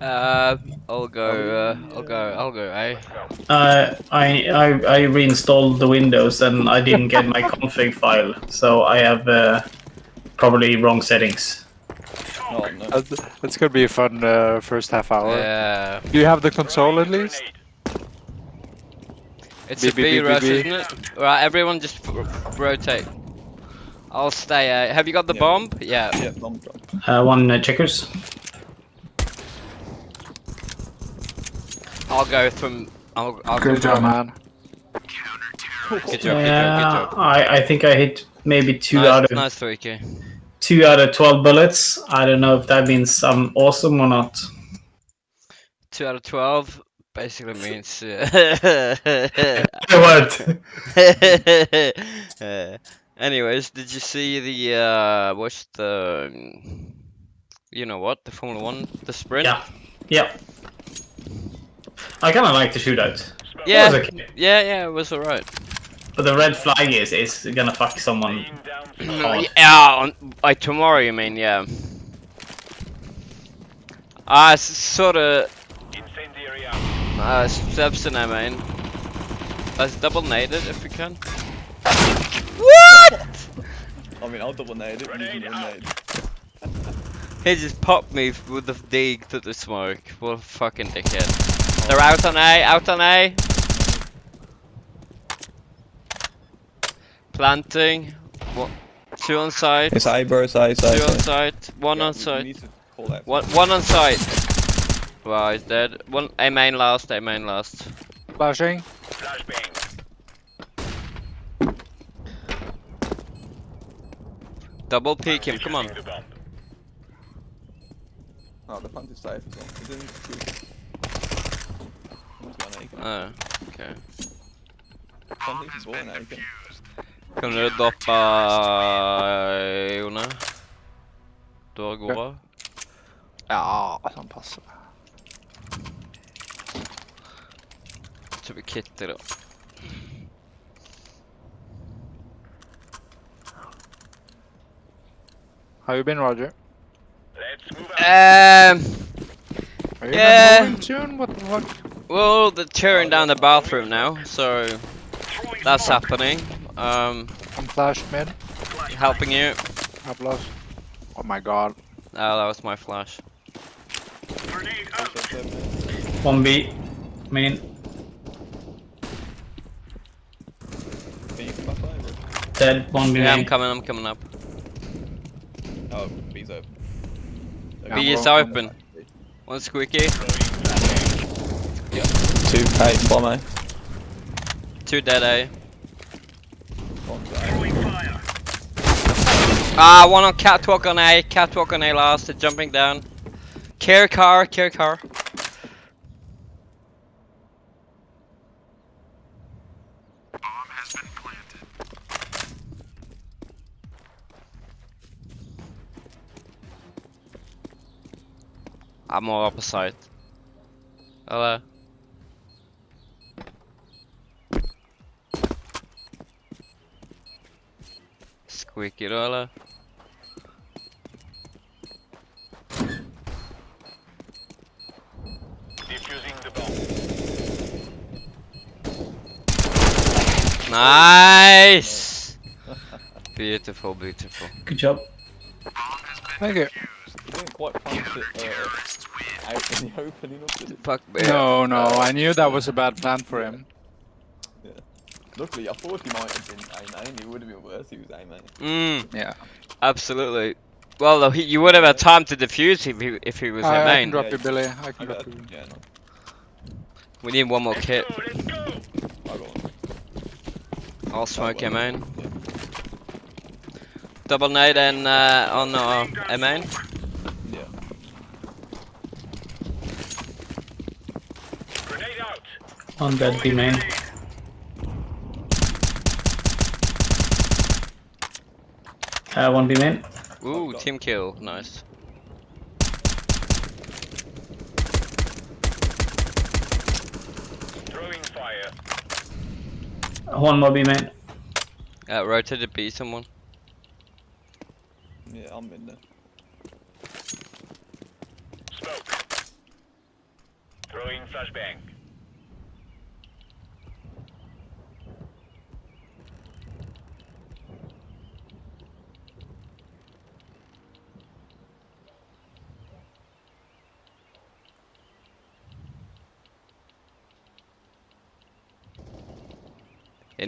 Uh, I'll go. Uh, I'll go. I'll go. Eh? Uh, I, I I reinstalled the Windows and I didn't get my config file, so I have uh, probably wrong settings. Oh no. That's, that's gonna be a fun uh, first half hour. Yeah. Do you have the console at least? It's B, a B, B B, B, rush, B. isn't it? Right, everyone just r- rotate. I'll stay. Uh, have you got the Yeah. bomb? Yeah. Yeah, bomb drop. Uh, one uh, checkers. I'll go from. I'll. I'll Good go job, from- man. Good job. Good job. Good Yeah, job. I I think I hit maybe two nice, out of nice 3k. two out of twelve bullets. I don't know if that means I'm awesome or not. Two out of twelve basically means. Uh, what? uh, anyways, did you see the uh, what's the, um, you know what, the Formula One, the sprint? Yeah. Yeah. I kind of like the shootout, Yeah, okay. yeah, yeah, it was alright. but the red flag is is gonna fuck someone. hard. Yeah, on, like tomorrow, you mean? Yeah. Ah, uh, sort of. Uh, Sebson, I mean. Let's double nade it if we can. What? I mean, I'll double nade it. You can nade. He just popped me with the dig to the smoke. What a fucking dickhead. They're out on A, out on A. Planting. What? two on site. It's A, bro. It's A. It's A. Two on it's site. One Yeah, on we- we site. to call that. One, one on site. Wow, he's dead. One, A main last, A main last. Flashing. Double peek him, come on. Oh, the plant is safe as well. It's in two. Someone's got an Aiken. Ah, okej. Plant is born an Aiken. Kan du droppa eh, Jone? Du har gode? Ja, han passar. Typ Kitty då. How you been, Roger? Um, Are you Yeah. not moving soon? What the fuck? Well, they're tearing down the bathroom now, so that's happening. Um, I'm flash mid. helping you. Applause. Oh my god. Oh, that was my flash. One B, main. Can you come back? Dead. One B Yeah, I'm coming, I'm coming up. Oh, B's open. Yeah, B I'm is open. One squeaky, Two A, bomb A. two dead A. Ah, one on catwalk on A, catwalk on A last, they're jumping down. Care car, care car. Bomb has been planted. I'm more opposite. Hello. Squeaky då eller? Nice! Beautiful, beautiful. Good job. Thank you. You didn't quite plant it uh, out in the open enough, did it? Fuck. No, no, I knew that was a bad plan for him. Luckily, I thought he might have been A main. It would have been worse. if He was A main. Mm, Yeah. absolutely. Well, though, he, you would have had time to defuse if he, if he was I, a I can drop Yeah, you, you- Billy. I I can got, drop you. yeah, no. We need one more kit. Go, I got one. I'll smoke well. a main. Double nade and uh, on uh, a main. Yeah. One dead B main. Uh, one B main. Ooh, God. team kill. Nice. Throwing fire. One more B main. Uh, rotated B someone. Yeah, I'm in there. Info. Got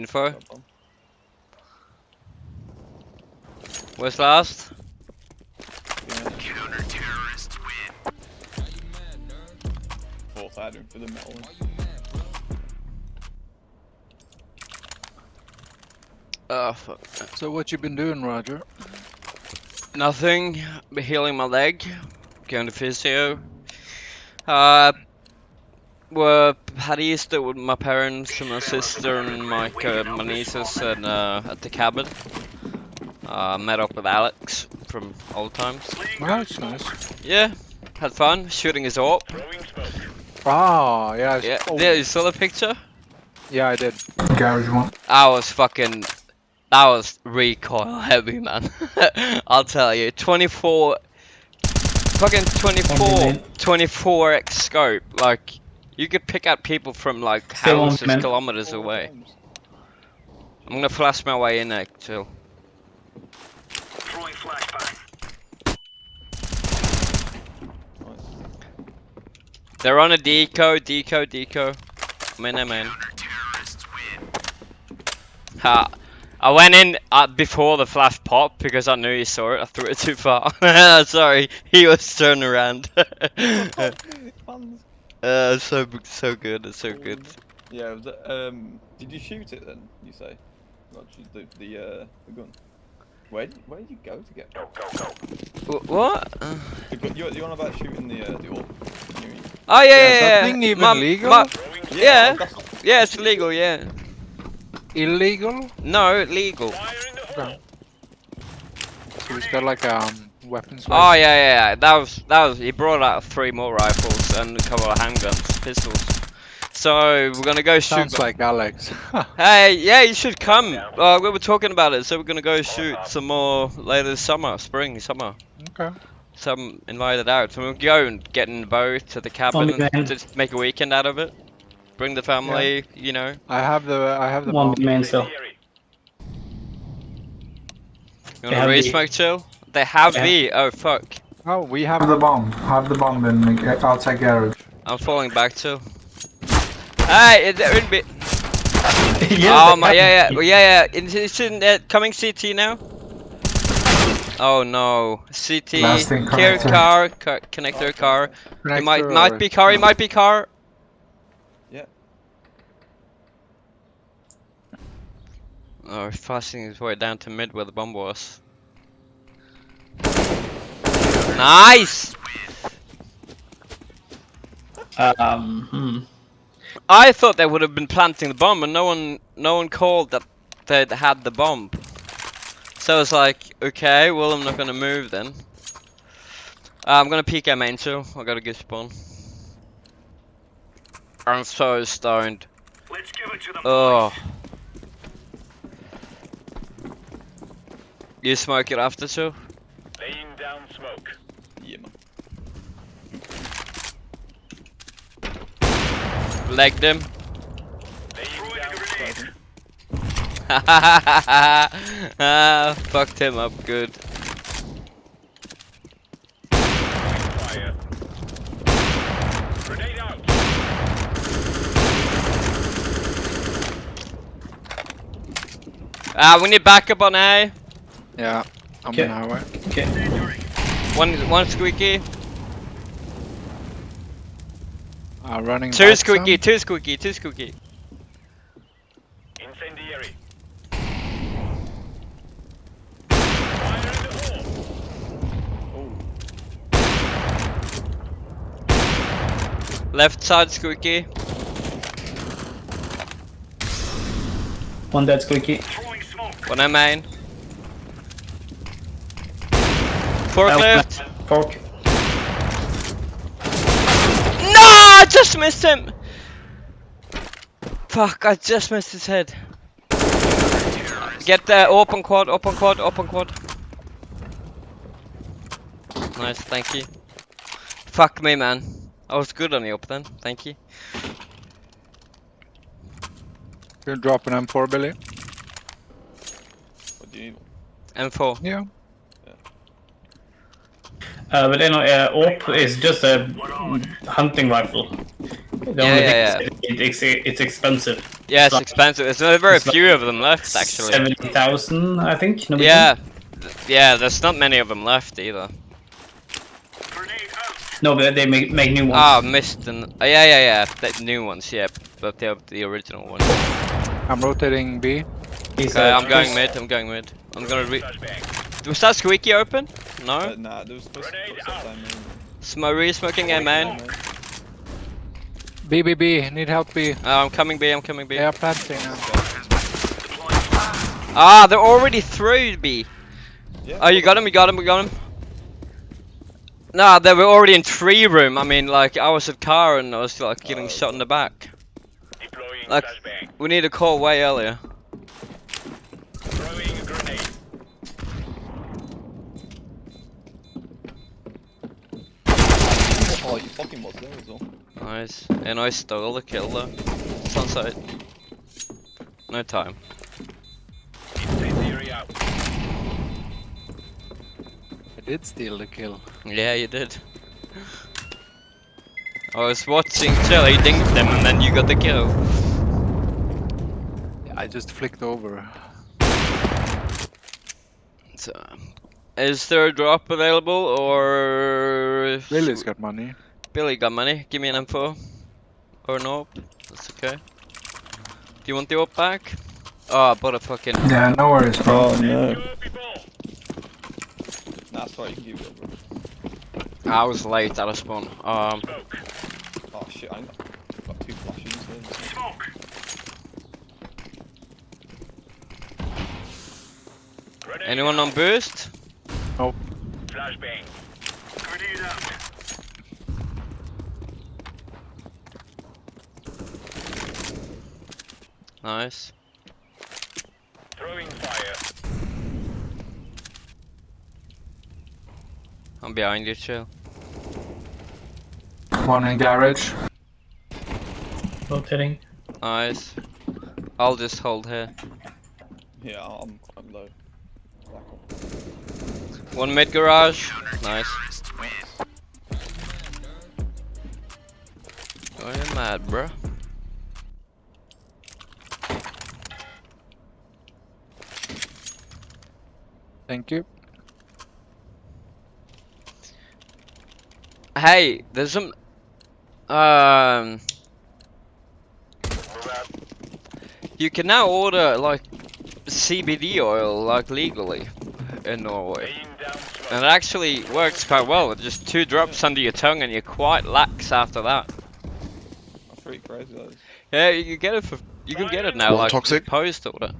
bomb. Where's last? Yeah. Thought I had him for the metal. Oh fuck. So what you been doing, Roger? Nothing. Been healing my leg. Going to physio. Uh, were had Easter with my parents and my sister and my uh, my nieces and uh, at the cabin. Uh, met up with Alex from old times. That's nice. Yeah, had fun shooting his AWP. Oh, yeah. I s- Yeah, oh, yeah, you saw the picture? yeah, I did. Garage one. I was fucking. That was recoil heavy, man. I'll tell you. 24. Fucking 24. 24x scope. Like, you could pick out people from, like, Still one houses man. kilometers away. I'm gonna flash my way in there, chill. Nice. They're on a deco, deco, deco. I'm in there, man. Ha. I went in uh, before the flash popped because I knew he saw it. I threw it too far. Sorry, he was turning around. Fans. uh, so so good, it's so good. Yeah, was um, did you shoot it then? You say, Roger, the the uh, the gun. Where did, where did you go to get? Wh- go go. The gun, you're, you're on about shooting the uh, the orb. Oh yeah, Yeah, yeah, yeah. that thing even My- legal? my- Yeah. that's yeah, it's legal. Yeah. Illegal? No, legal. So he's got like um weapons. Oh yeah, yeah, yeah. That was that was. He brought out three more rifles and a couple of handguns, pistols. So we're gonna go shoot. Sounds like Alex. Hey, yeah, you should come. Uh, we were talking about it, so we're gonna go shoot some more later this summer, spring, summer. okay. Some invited out, so we'll go and get in the boat to the cabin Only and just make a weekend out of it. Bring the family, you know. I have the I have the One bomb. main still. You They wanna have raise the- smoke chill? They have Yeah. B. Oh fuck. Oh, we Have have the bomb. Have the bomb in the ga- outside garage. I'm falling back too. Hey, it, it be. Yeah, oh my, yeah, yeah, well, yeah, yeah. It's, it's in uh, coming CT now. Oh no, CT. Lasting Care connector. car, car, connector car. It might connector might be car. It might be car. Yeah. Oh, he's passing his way down to mid where the bomb was. Nice. Um, hmm. I thought they would have been planting the bomb, and no one, no one called that they had the bomb. So I was like, okay, well I'm not gonna move then. Uh, I'm gonna peek at main too. I got a good spawn. I'm so stoned. Let's give it to them. Oh. You smoke it after too? Yeah, man. Legged him. ah, fucked him up good. Ah, we need backup on A. Yeah, I'm Okay. on way. Okay. One, one squeaky. Uh, running. Two back squeaky, some. two squeaky, two squeaky. Oh, Left side squeaky. One dead squeaky. One M main. Forklift. Fork. No, I just missed him. Fuck, I just missed his head. Get the open quad, open quad, open quad. Nice, thank you. Fuck me, man. I was good on the up then, thank you. You're dropping M4, Billy? What do you need? M4. Yeah. Uh, but you know, uh, AWP is just a hunting rifle. The Yeah, only yeah, thing it- it's, it's expensive. Yeah, it's Like- expensive. There's not very it's like few of them left, actually. Seventy thousand, I think. Yeah. Th- Yeah, there's not many of them left either. No, but they make make new ones. Ah, missed an. Uh, yeah, yeah, yeah. The new ones, yeah. But the the original ones. I'm rotating B. He's, Okay, uh, I'm going Chris- mid. I'm going mid. I'm gonna re. Was that squeaky open? Uh, No. nah, there was first footsteps I mean. Smory smoking A main. B, B, B. Need help B. Uh, I'm coming B. I'm coming B. They are planting now. Ah, they're already through B. Yeah, Oh, you got him. You got him. You got him. Nah, they were already in tree room. I mean, like I was at car and I was like getting Oh, shot in the back. Like we need to call way earlier. Oh, you fucking was there as well. Nice. And I stole the kill though. It's on site. No time. I did steal the kill. Yeah, you did. I was watching Chili dinked them and then you got the kill. I just flicked over. So, is there a drop available or Billy's got money. Billy got money? Give me an info. Or no? That's okay. Do you want the op back? Oh, I bought a fucking. Yeah, no worries, bro. Oh no. Nah, sorry, you give it over. I was late out of spawn. Um, Oh shit, I got, got two flashes. There. anyone on boost? Oh. Nope. Nice. Throwing fire. I'm behind you, chill. One in garage. rotating. Nice. I'll just hold here. Yeah, I'm quite low. Back up. One mid garage. Nice. Oh, you mad, bro? Thank you. Hey, there's some. Um. You can now order like CBD oil like legally in Norway, and it actually works quite well. With just two drops under your tongue, and you're quite lax after that. That's pretty crazy. That is. Yeah, you can get it for. You can get it now, What, like toxic? post order.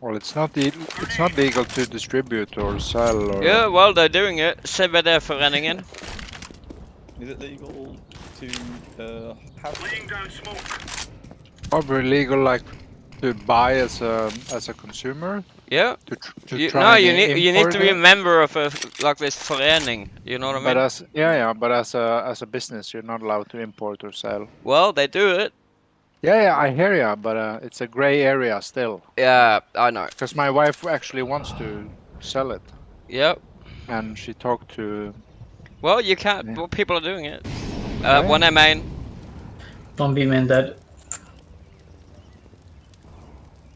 Well, it's not the it's not legal to distribute or sell or. Yeah, well, they're doing it. CBD-föreningen. Is it legal to uh, have? Smoke Probably legal, like to buy as a as a consumer. Yeah. To, tr- to You, try no, you need you need to be a member of a like this förening. You know what I mean? But as yeah, yeah, but as a as a business, you're not allowed to import or sell. well, they do it. Yeah, yeah, I hear ya, but uh, it's a gray area still. Yeah, I know. Because my wife actually wants to sell it, Yep. and she talked to. Well, you can't. Yeah. Well, people are doing it. Uh, Yeah. One M main. One B main dead.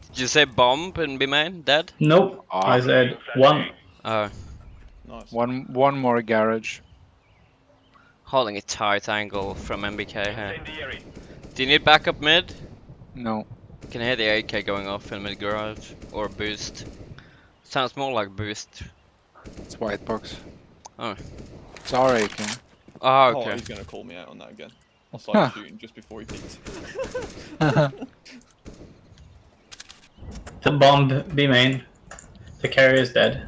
Did you say bomb and be mine Dead? Nope. Ah. I said one. Oh, Nice. One one more garage. holding a tight angle from MBK here. Do you need backup mid? No. Can hear the AK going off in mid garage or boost. Sounds more like boost. It's white box. Oh. It's our AK. Oh, Oh, okay. he's gonna call me out on that again. I started Huh. shooting just before he peeked. The bomb B main. The carrier is dead.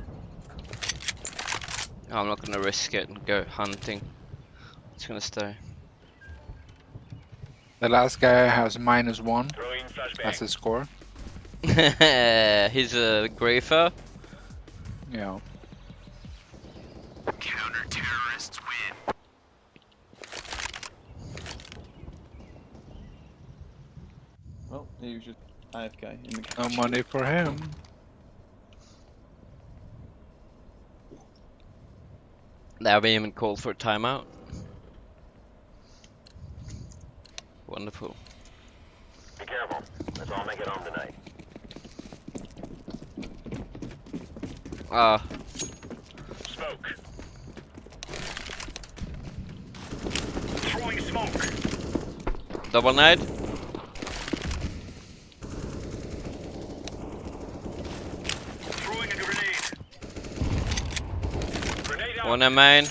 Oh, I'm not gonna risk it and go hunting. I'm just gonna stay. The last guy has minus one. That's his score. He's a grafer. Yeah. Counter terrorists win. Well, he was just. AFK in the No money for him. They haven't even called for a timeout. Wonderful. Be careful. Let's all make it home tonight. Ah, Smoke. Throwing smoke. double nade. Throwing a grenade. Grenade out. One in main.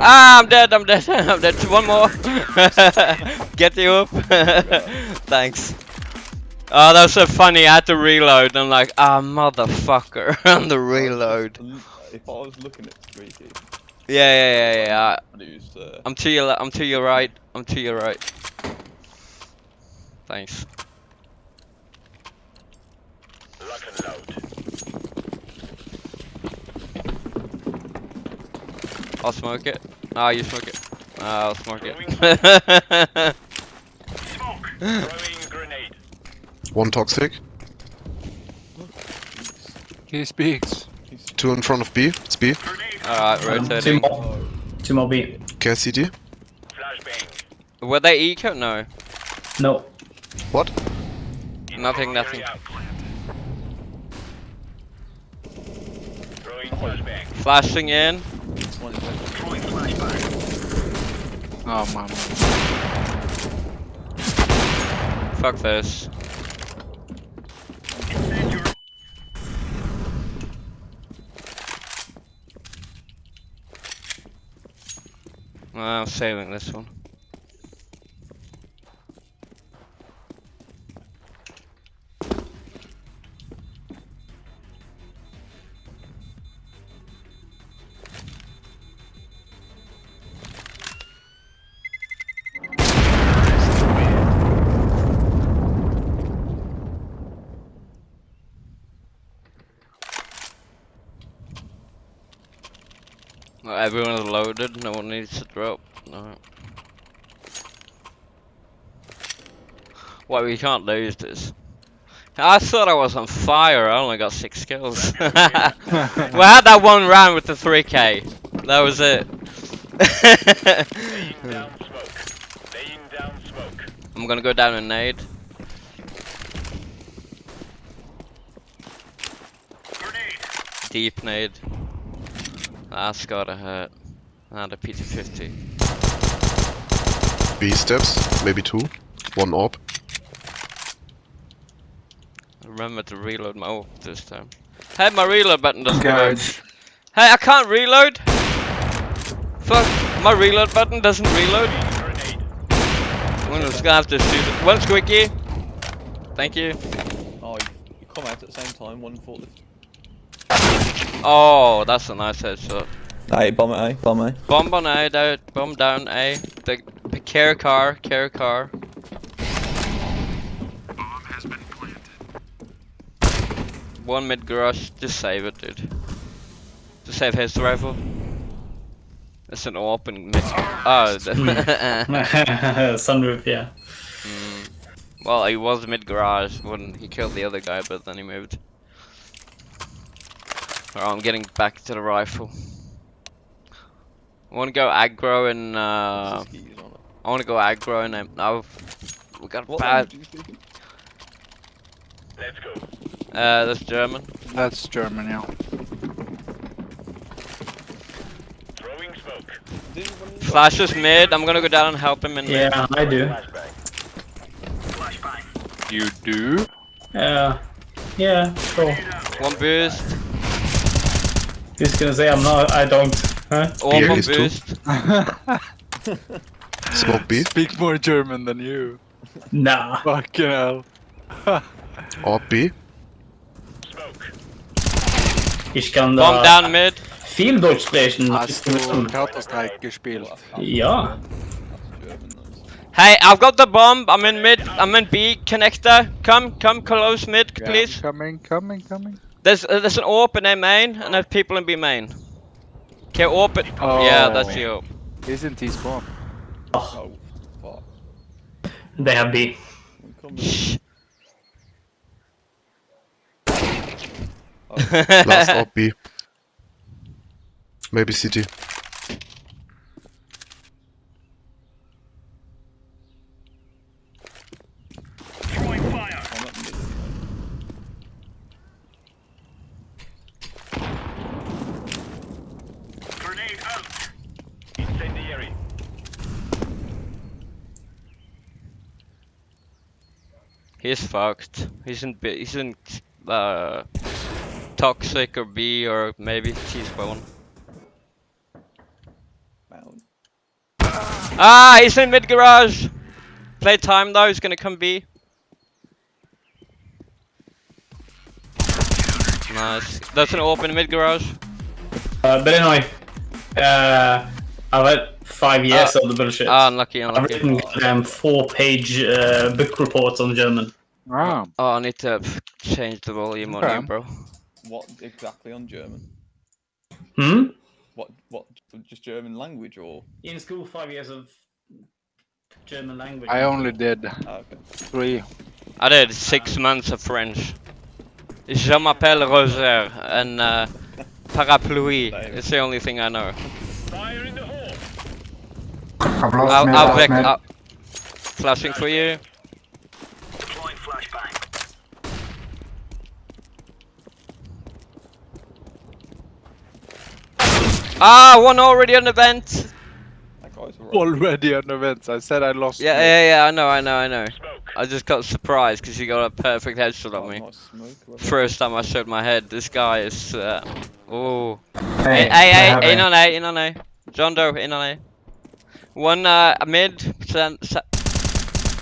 Ah, I'm dead, I'm dead, I'm dead. One more. Get you up. Thanks. Oh, that was so funny. I had to reload. I'm like, ah, motherfucker, on the reload. If I was looking at Streaky, Yeah, yeah, yeah, yeah. I- I'd use uh, I'm to your, le- I'm to your right. I'm to your right. Thanks. Lock and load. I'll smoke it. Ah, you smoke it. Ah, I'll smoke it. Smoke. Throwing grenade. One toxic. He speaks. Two in front of B. It's B. Alright, Um, two more. Two more B. Care CD. Flashbang. Were they eco? No. No. What? Nothing, nothing. Out. Throwing flashbang. Flashing in. one in there. Throwing flashbang. Oh man. Fuck this. Incendiary. Ah, Ah, I'm saving this one. Loaded, no one needs to drop. No. Why we can't lose this? I thought I was on fire, I only got six kills. we had that one round with the 3k. That was it. Down smoke. Down smoke. I'm gonna go down and nade. Grenade. Deep nade. That's gotta hurt. And a PT50. B steps. Maybe two. One orb. Remember to reload my ult this time. Hey, my reload button doesn't work. Hey, I can't reload! Fuck, my reload button doesn't reload. Grenade. I'm just gonna have to shoot it. One squeaky. Thank you. Oh, you, you come out at the same time, one forklift. Oh, that's a nice headshot. Hey, bomb at A, bomb A. Bomb on A, down, bomb down A. The, the care car, care car. Bomb has been planted. One mid garage, just save it, dude. Just save his rifle. It's an open mid. Oh, the- Sunroof, yeah. Mm. Well, he was mid garage when he killed the other guy, but then he moved. Alright, I'm getting back to the rifle. I want to go aggro and uh, This is keys on it. I want to go aggro and um, no, we got What bad. language are you speaking? Let's go. Uh, that's German. That's German, yeah. Throwing smoke. Didn't one of you- Flash is mid. I'm gonna go down and help him in mid. Yeah, I do. Flashbang. Flashbang. You do? Uh, yeah, sure. One boost. He's gonna say I'm not. I don't. Huh? One Beer is two. boost. Smoke B. Speak more German than you. Nah. Fucking hell. Orb B. Smoke. Ich kann Bomb da down mid. viel Deutsch sprechen. Hast du Counter-Strike gespielt? Ja. That's German, those. Hey, I've got the bomb. I'm in mid. I'm in B connector. Come, come close mid, Yeah, please. Coming, coming, coming. There's uh, there's an AWP in A main, and there's people in B main. Okay, open! it- Yeah, that's Oh. you. Isn't he spawn? Oh. oh, fuck. They have B. I'm. Last op B. Maybe CT. I'm at mid. Incendiary. He's fucked. He's in B. He's in uh, toxic or B or maybe T spawn. Mount. Ah, he's in mid garage. Play time though. He's gonna come B. Nice. That's an open mid garage. Uh, but anyway, uh, I've had five years of the bullshit. Ah, unlucky, I've written um, four-page uh, book reports on German. Ah, Oh, I need to change the volume on Okay. you, bro. What exactly on German? Hmm? What? What? Just German language or? In school, five years of German language. I only did Ah, okay. three. I did six months of French. Je m'appelle Roger and uh, parapluie. It's the only thing I know. Fire in the hole. I've lost I'll, mid, I'll lost back mid. up. Flashing for you. Deploying flashbang. Ah, one already on the vent. That guy's right. Already on the vent. I said I lost. Yeah, mid. yeah, yeah. I know, I know, I know. Smoke. I just got surprised because you got a perfect headshot on me. smoke. First time I showed my head. This guy is. Uh, oh. Hey, Hey, hey, hey, in A. on A, in on A. John Doe, in on A. One uh, mid. Sen, se-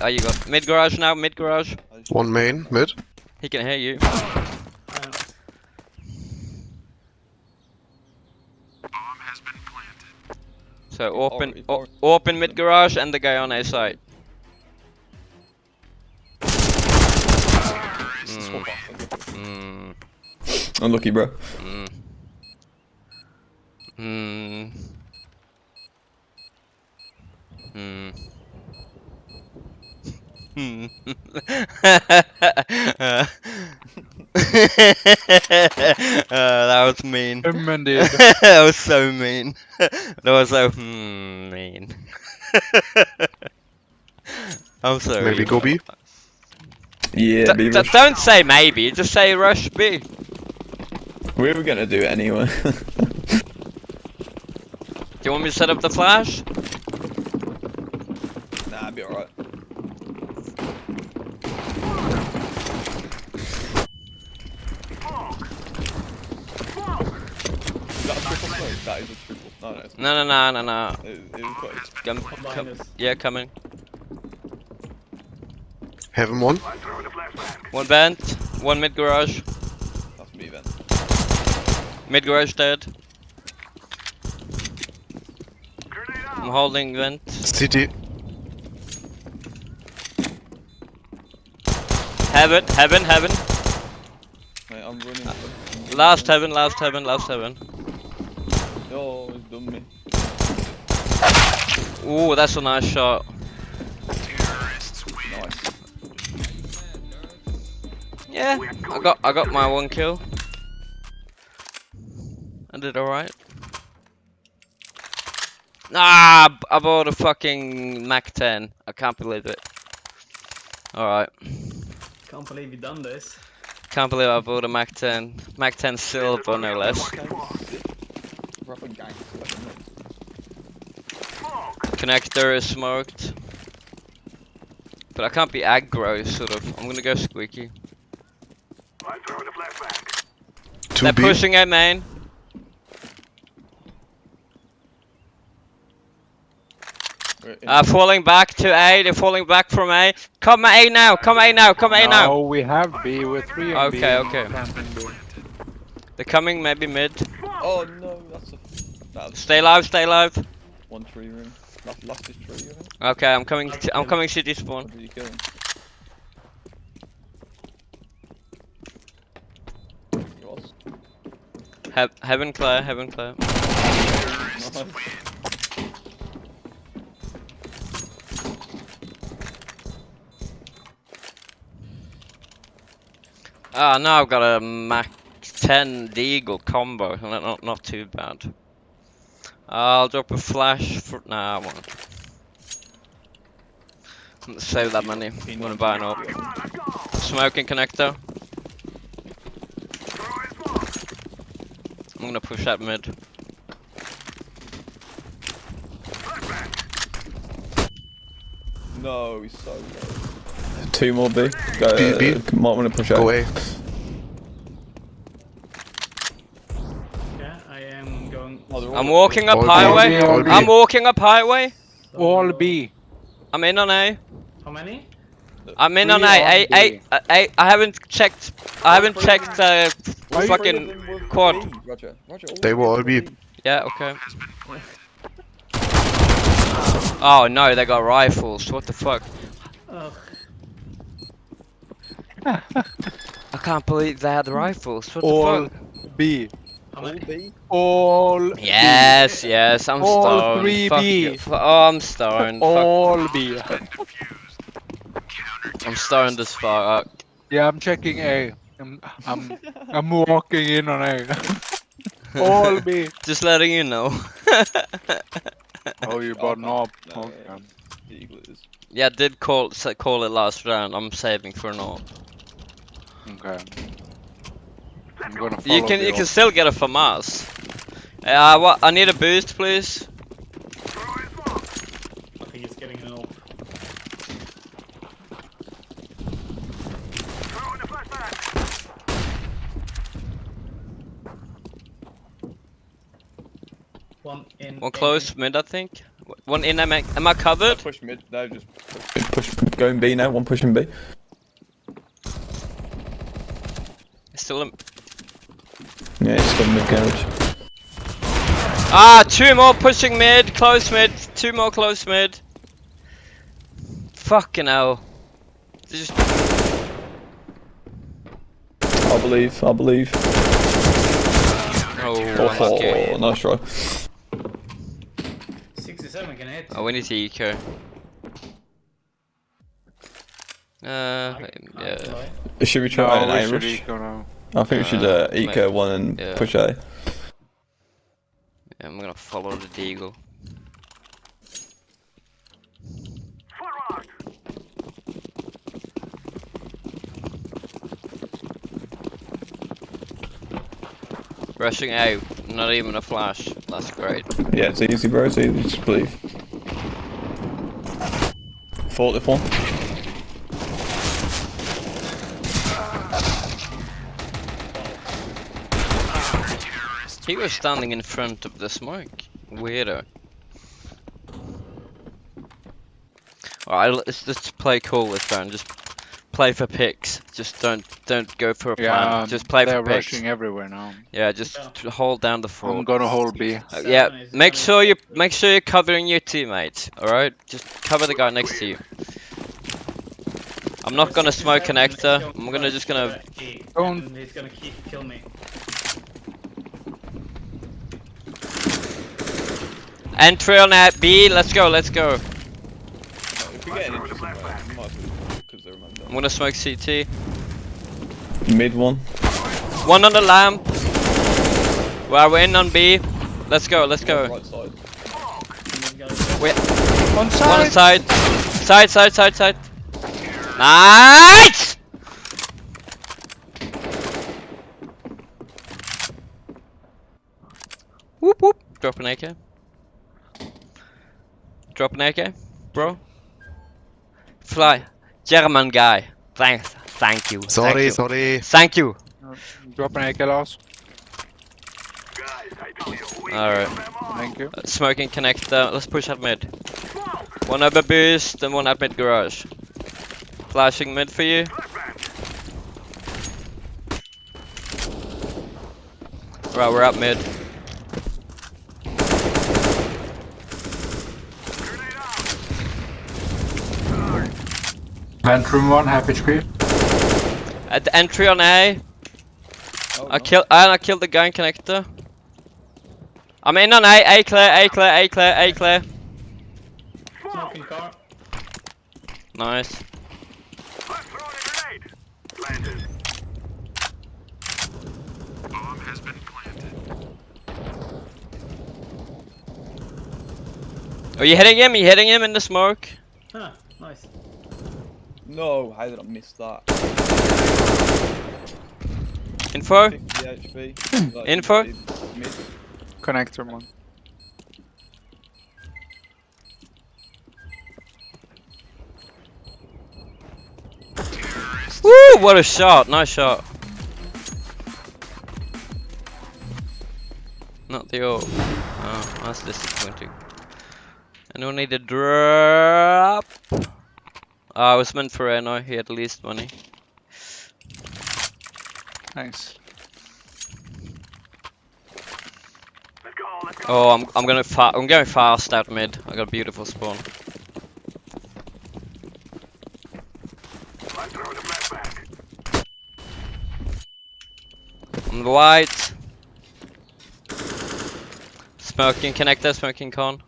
oh, you got mid garage now. Mid garage. One main, mid. He can hear you. So open, it's o- orange. open mid garage and the guy on A side. Mm, unlucky. mm, Unlucky, bro. Mm. Hmm. Hmm. Uh, that was mean. Him that was so mean. that was so hmm, mean. I'm sorry. Maybe go B. Yeah, D- d- don't say maybe, just say rush B. We were gonna do it anyway. Do you want me to set up the flash? nah, I'd be alright. That a triple smoke? That is a triple. No, no, it's No, no, no, no, no. It, it was close. Come, come, yeah, coming. Heaven one. One vent, one mid garage. That's me then. Mid garage dead. I'm holding vent. CT. Heaven, heaven, heaven. Mate, I'm running. Last heaven, last heaven, last heaven. Oh, he's done me. Ooh, that's a nice shot. Yeah, I got I got my one kill. I did alright. Ah, I bought a fucking Mac 10. I can't believe it. Alright. Can't believe you done this. Can't believe I bought a Mac 10. Mac 10 silver, no less. Proper gangster. Connector is smoked. But I can't be aggro, sort of. I'm gonna go squeaky. Two They're B. pushing A main. We're Uh, falling back to A. They're falling back from A. Come A now. Come A now. Come A now. Oh, we have B. We're three on B. Okay, okay. They're coming, maybe mid. Oh no, that's a. That's Stay alive. Stay alive. one tree room. Lost his tree, I think. Okay, I'm coming. To, I'm coming spawn. What did you kill him? He heaven clear. Heaven clear. Nice. Ah, now I've got a Mac 10 Deagle combo. Not not, not too bad. I'll drop a flash for. Nah, I won't. Let's Save that money. I'm gonna buy an up. Smoking connector. I'm gonna push that mid. No, he's so low. Two more B. Go, B, B. Might want to push out. Go away. Yeah, I am going. Oh, they're all I'm walking up All B, highway. all B. I'm walking up highway. All B. I'm in on A. How many? I'm in on Three A. on A, A, B. A, A. I haven't checked. I haven't checked. Uh, All three of fucking quad. Roger. Roger. They were all B. Yeah. Okay. Oh no, they got rifles. What the fuck? I can't believe they had rifles. What All the fuck? B. How All many? B. All Yes, yes, I'm All stoned. three Fuck B. you. Oh, I'm stoned. Fuck. All B. I'm stoned as fuck. Yeah, I'm checking A. I'm I'm I'm walking in on A. All B. Just letting you know. Oh, you Oh, bought an oh, no. Okay. yeah. The Eagle it is. yeah, I did call call it last round. I'm saving for an AWP. Okay. I'm gonna You can the you can still get a FAMAS. Uh, what? I need a boost, please. I think getting an off. One in. One close mid, I think. One in. Am I, am I covered? Push mid. No, just push. push. Going B now. One pushing B. Still. In. Yeah, it's got mid garage. Ah, two more pushing mid, close mid, two more close mid. Fucking hell. They Just I believe. I believe. oh, Oh, okay. nice try. 67 can hit. Oh, we need to eco. Uh, I- I yeah. Should we try No, an we A should rush? eco now. I think we should Uh, uh, eco one and Yeah. push A. Yeah, I'm gonna follow the deagle. Rushing out, not even a flash. That's great. Yeah, it's easy, bro. It's easy. Just believe. Fought if one. He was standing in front of the smoke. Weirdo. Alright, let's just play cool this round. Just play for picks. Just don't don't go for a plan. Yeah, just play for picks. they're for picks. rushing everywhere now. Yeah, just Yeah. hold down the I'm gonna hold B. Uh, yeah, make sure you make sure you're covering your teammates. All right, just cover the guy next to you. I'm not gonna smoke connector. I'm gonna just gonna. Don't- He's gonna keep kill me. Entry on that B. Let's go. Let's go. If we get an interesting round, we might as well because they're remember. I'm gonna smoke CT. Mid one. One on the lamp. Well, we're in on B. Let's go. Let's go. Right side. And then goes- Wait. On One side. side. Side. Side. Side. Side. Nice. Whoop whoop. Drop an AK. Drop an AK, bro. Fly. German guy. Thanks. Thank you. Sorry, Thank you. sorry. Thank you. Drop an AK loss. Alright. Thank you. Uh, Smoking connector. Let's push up mid. One up over boost and one up mid garage. Flashing mid for you. Right, we're up mid. Vent room one, half HP. At the entry on A, Oh, I no. killed and I killed the gun connector. I'm in on A, A clear, A clear, A clear, A clear. Smoking car. Nice. Are you hitting him? Are you hitting him in the smoke? Huh, nice. No, how did I miss that? Info? 50 HP. Like, Info? mid- mid. Connector one. Woo! What a shot! Nice shot. Not the ult. Oh, that's disappointing. Anyone need a drop? Ah, oh, it was meant for Reno. He had least money. Nice. Oh, I'm I'm gonna fa I'm going fast out mid. I got a beautiful spawn. On the white. Smoking connector, smoking con.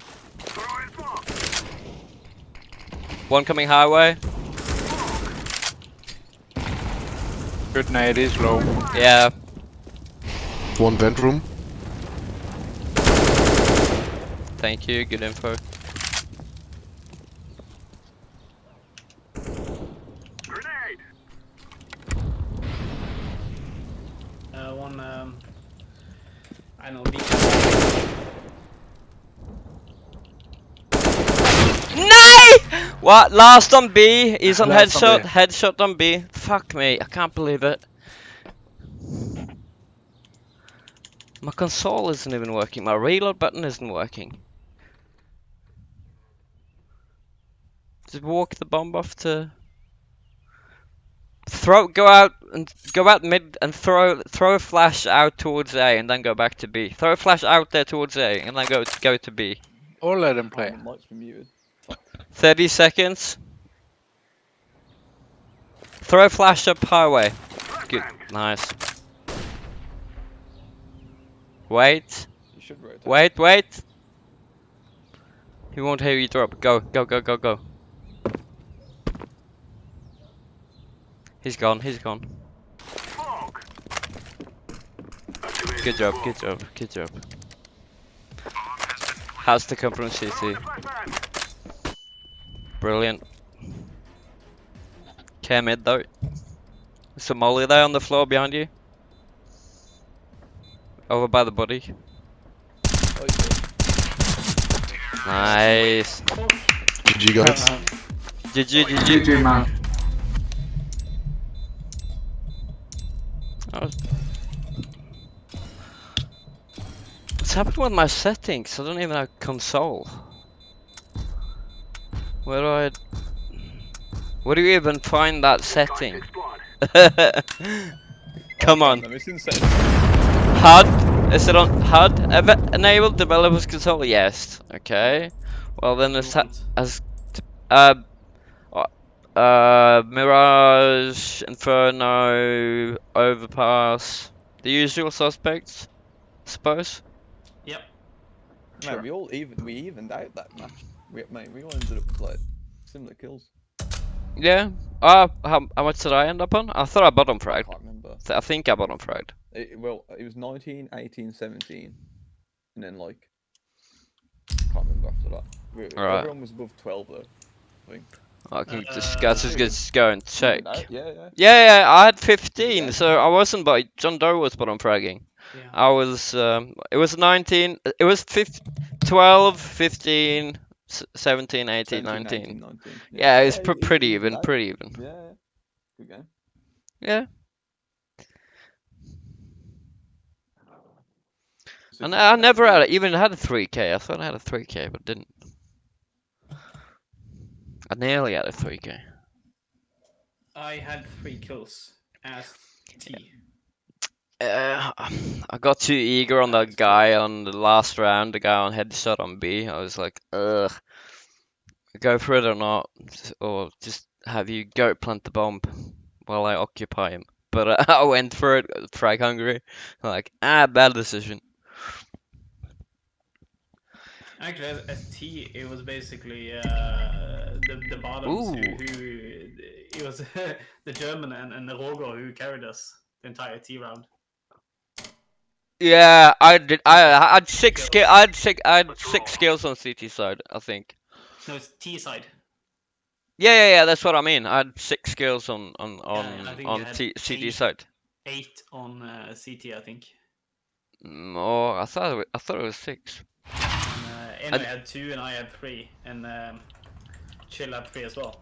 One coming highway. Good night is low. Yeah. One vent room. Thank you. Good info. Uh, one, um... I know, B. Nay! What? Last on B. He's on Last on headshot. B. Headshot on B. Fuck me. I can't believe it. My console isn't even working. My reload button isn't working. Just walk the bomb off to throw. Go out and go out mid and throw throw a flash out towards A and then go back to B. Throw a flash out there towards A and then go go to B. Or let him Oh, play. my mic's been muted. 30 seconds. Throw flash up highway. Good. Nice. Wait. You should rotate. Wait, wait. He won't hear you drop. Go, go, go, go, go. He's gone, he's gone. Good job, good job, good job. Has to come from CT. Brilliant. Care mid though. Some molly there on the floor behind you. Over by the body. Oh, yeah. Nice. GG guys. GG, GG. GG man. That was- What's happened with my settings? I don't even have console. Where do I... Where do you even find that setting? Come on. Let me see the settings. HUD? Is it on HUD? Ever enable developers console? Yes. Okay. Well then it's ha as uh uh, Mirage, Inferno, Overpass, the usual suspects, I suppose. Yep. Mate, we all even we evened out that match. We, mate, we all ended up with like similar kills. Yeah. Uh, how, how much did I end up on? I thought I bottom I fragged. can't remember. Th- I think I bottom fragged. It, well, it was 19, 18, 17, and then like I can't remember after that. We, Alright. Everyone was above 12 though. I think. I can Uh, just, let's just, just go and check. Evened Yeah, yeah. Yeah, yeah, I had 15, Yeah. so I wasn't, but John Doe was bottom fragging. Yeah. I was, um, it was 19, it was 15, 12, 15, s- 17, 18, 17, 19. 18, 19. Yeah, it was it- pr- it pretty evened even, out. pretty even. Yeah, yeah. Good game. Yeah. And just I never had, it, even had a 3k. I thought I had a 3k, but didn't. I nearly had a 3k. I had three kills as T. Uh, I got too eager on that guy on the last round, the guy on headshot on B. I was like, ugh, go for it or not, or just have you go plant the bomb while I occupy him. But uh, I went for it, frag hungry. Like, ah, bad decision. Actually, as, as T, it was basically uh, the the bottoms who, who it was the German and, and the Rogo who carried us the entire T round. Yeah, I did. I, I had six Skills. skill. I had six. I had six skills on CT side. I think. No, it's T side. Yeah, yeah, yeah. That's what I mean. I had six skills on on on I you on T, CD eight. side. Eight on uh, CT, I think. Oh, I thought it was, I thought it was six. And, uh, Eno I- had two, and I had three, and um, Chill had three as well.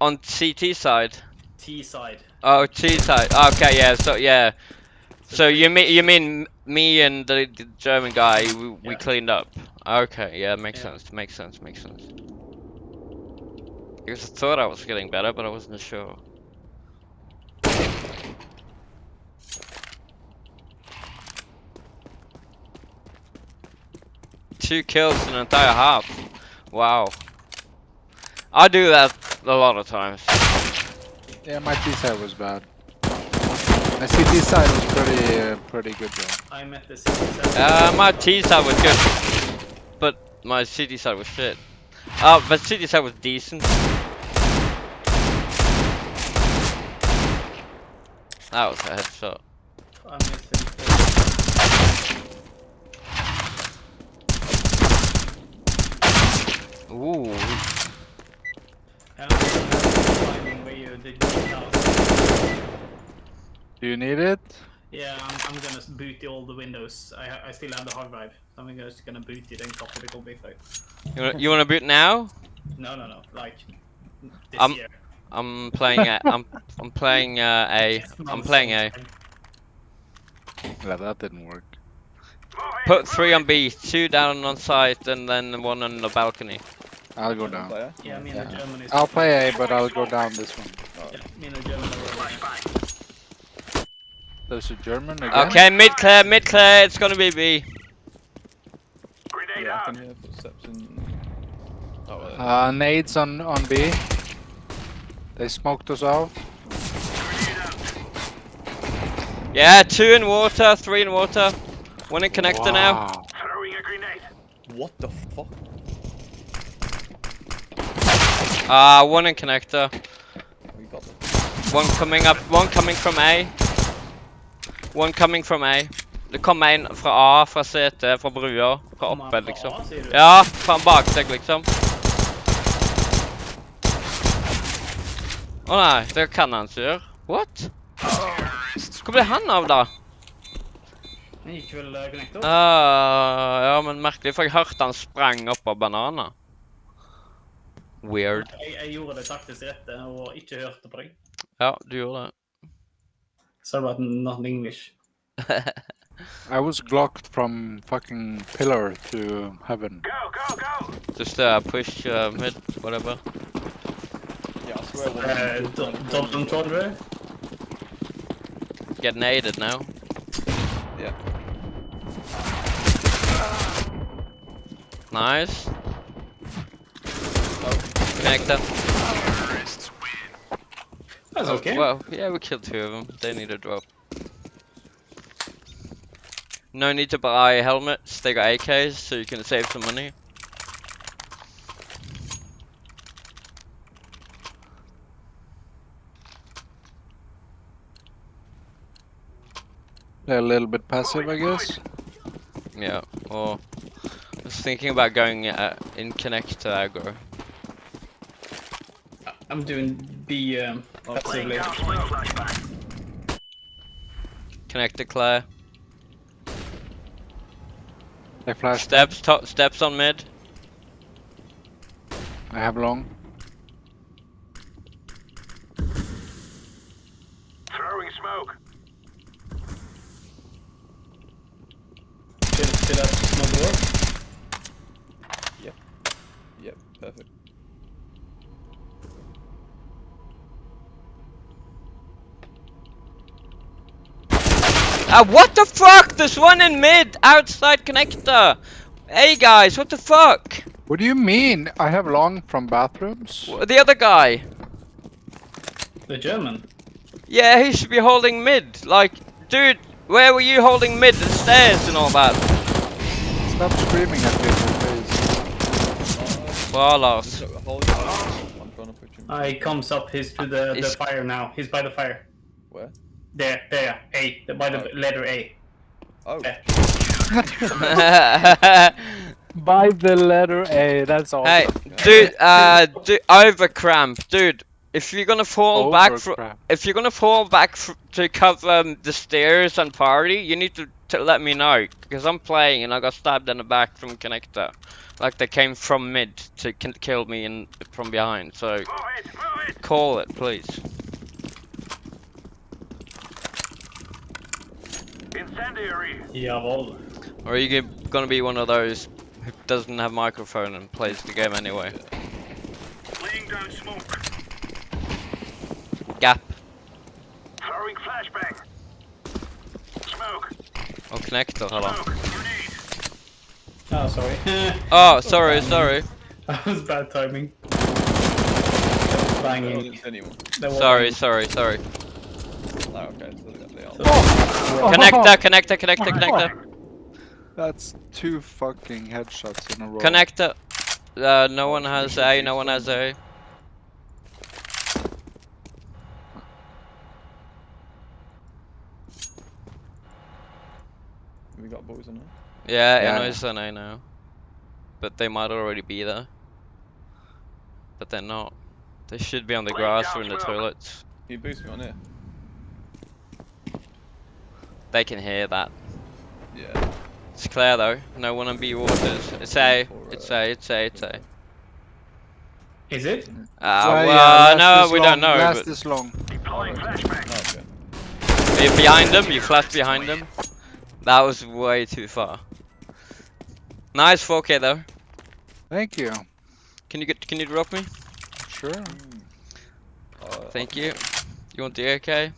On CT side. T side. Oh, T side. Okay, yeah. So yeah. So you mean you mean me and the, the German guy? We, we cleaned up. Okay, yeah, makes Yeah. sense. Makes sense. Makes sense. Because I thought I was getting better, but I wasn't sure. Two kills in an entire half. Wow. I do that a lot of times. Yeah, my T side was bad. My CT side was pretty uh, pretty good though. I met at the 67. Uh, my T side was good, but my CT side was shit. Uh, but CT side was decent. That was a headshot. I'm missing. Ooh. And I'm finding where you did the house. Do you need it? Yeah, I'm, I'm gonna boot all the windows. I, I still have the hard drive. So I'm just gonna boot it and copy the copy file. You wanna, you wanna boot now? No, no, no. Like this Um, year. I'm playing a, I'm I'm playing uh, A. Six I'm playing A. Yeah, that didn't work. Put three on B, two down on site, and then one on the balcony. I'll go down. Player? Yeah, me and the Yeah. German is. I'll play A, but I'll go down this one. Yeah, me and the German are rolling. There's a German again. Okay, mid clear, mid clear. It's gonna be B. Grenade Yeah, I can hear footsteps in. Oh, well, Uh, nades on on B. They smoked us out. Yeah, two in water, three in water. One in connector now. Throwing a grenade. what the fuck? Ah, one in connector. We got them. One coming up, one coming from A. One coming from A. Det kom en fra A, fra CT, fra brua. Fra oppe, liksom. Ja, fra en seg, liksom. Å nei, det kan han ikke gjøre. What? Hvor ble han av, da? Han gikk vel uh, connector? Ah, ja, men merkelig, for jeg hørte han sprang opp av bananer. Weird. Jeg, jeg gjorde det taktisk rette og ikke hørte på deg. Ja, du gjorde det. Sorry about not English. I was blocked from fucking pillar to heaven. Go, go, go. Just uh, push uh, mid, whatever. Yeah, I swear. one Uh, of them do- took Double Todre? Get naded now. Yeah. Nice. Connector. That's okay. Oh, Well, yeah, we killed two of them. They need a drop. No need to buy helmets. They got AKs, so you can save some money. They're a little bit passive, I guess. Yeah. Or I was thinking about going uh, in to aggro. I'm doing the um, passively. Down smoke. Flashbang. Connector clear. They flashed. Steps. Top steps on mid. I have long. Throwing smoke. Should, should I smoke door? Yep, perfect. Ah, what the fuck? There's one in mid, outside connector. Hey guys, what the fuck? What do you mean? I have long from bathrooms. The other guy. The German. Yeah, he should be holding mid. Like, dude, where were you holding mid? The stairs and all that. Stop screaming at me in the face. Barlos. So, hold it. I'm trying to push him. Uh, he comes up. He's to the, the fire now. He's by the fire. Where? There, there. A. By the Oh. letter A. Oh, By the letter A, that's all. hey, dude, uh, du- overcramp, dude. If you're gonna fall back from, if you're gonna fall back fr- to cover um, the stairs and party, you need to, to let me know because I'm playing and I got stabbed in the back from connector, like they came from mid to kill me in from behind. So Move it, move it. call it, please. Incendiary. Jawohl. Or are you gonna be one of those who doesn't have microphone and plays the game anyway? Laying down smoke. Gap Throwing flashbang. Smoke. or connector? Hello. Oh, sorry. Oh, sorry, sorry. that was bad timing. Banging. see anyone. There was- Sorry, sorry, sorry. Oh, okay, so they, they are. Connector, connector, connector, connector. That's two fucking headshots in a row. Connector. Uh, no one has A, no one has A. We got boys on there. Yeah, Yeah. Inno's on A now. But they might already be there. But they're not. They should be on the grass or in the toilets. Can you boost me on here? They can hear that. Yeah. It's clear though. No one on B waters. It's A. It's A. It's A. It's A. Is it? Ah, Well, yeah, no, we long, don't know. Last But is long. Deploying flashbang. Oh, okay. are you behind them? You flashed behind them. That was way too far. Nice 4K though. Thank you. Can you get? Can you drop me? Sure. Uh, Thank you. You want the AK?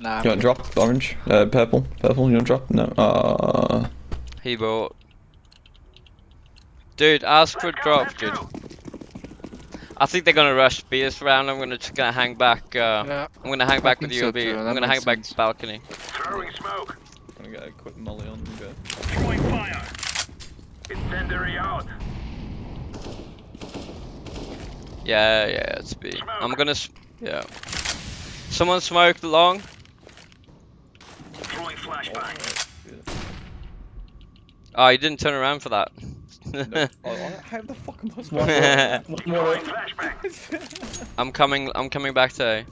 Nah. You want drop orange? Uh, purple? Purple? You want drop? No. Uh, He bought. Dude, ask for a drop, dude. I think they're gonna rush B this round. I'm gonna just gonna hang back. Uh, Yeah. I'm gonna hang I back with think you, so B. too, I'm gonna hang makes back sense. balcony. Throwing smoke. I'm gonna get a quick molly on and go. Throwing fire. Incendiary out. Yeah, yeah, it's B. I'm gonna. Yeah. Someone smoked long. Throwing Oh, flashbang. Oh, you didn't turn around for that. No. oh, how the fuck am I One supposed more. One more. Throwing flashbang. I'm coming. I'm coming back to A.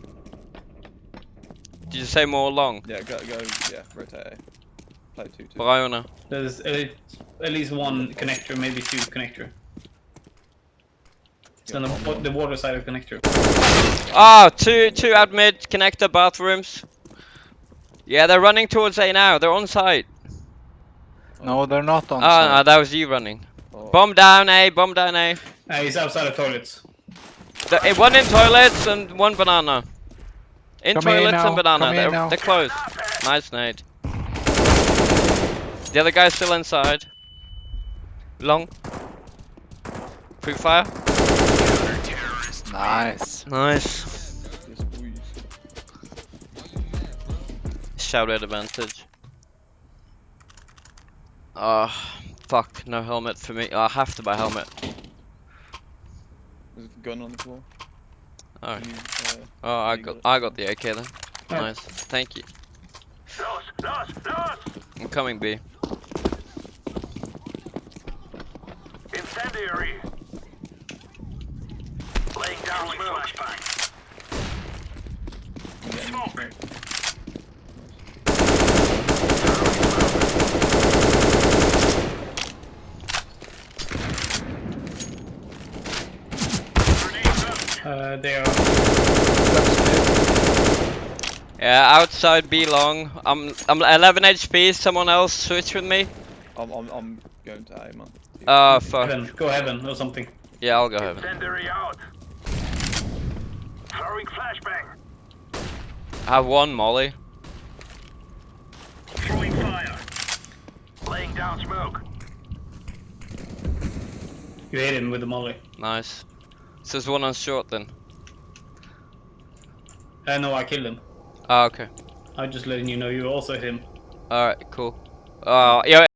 Did you say more long? Yeah, go, go, yeah, rotate A. Play 2 2. Briona. There's at at least one connector, maybe two connector. It's on the, the water side of connector. Ah, Oh, two, two out mid, connector bathrooms. Yeah, they're running towards A now. They're on site. No, they're not on Oh, site. no, that was you running. Oh, Bomb down A, bomb down A. Uh, he's outside of toilets. The, eh, one in toilets and one banana. In Come toilets now, and banana. They're, now. they're close. Nice nade. The other guy's still inside. Long. Free fire. Nice. Nice. Shout out advantage. Oh, fuck. No helmet for me. I have to buy helmet. There's a gun on the floor. Oh, Can you, uh, oh I got, got? I got the AK then. Oh. Nice. Thank you. I'm coming B. Incendiary. Laying down flashbang. Smoke. Grenade out. Uh, they are. Yeah, outside B long. I'm I'm 11 HP. Someone else switch with me. I'm, I'm, I'm going to A, man. Oh fuck. Heaven. Go heaven or something. Yeah, I'll go heaven. Incendiary out. Throwing flashbang. I have one molly. Throwing fire. Laying down smoke. You hit him with the molly. Nice. So there's one on short then. Uh, no, I killed him. Ah, okay. I'm just letting you know you also hit him. Alright, cool. Uh, yeah,